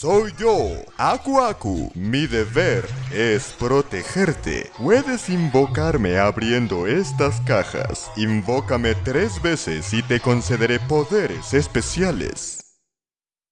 Soy yo, Aku Aku. Mi deber es protegerte. Puedes invocarme abriendo estas cajas. Invócame tres veces y te concederé poderes especiales.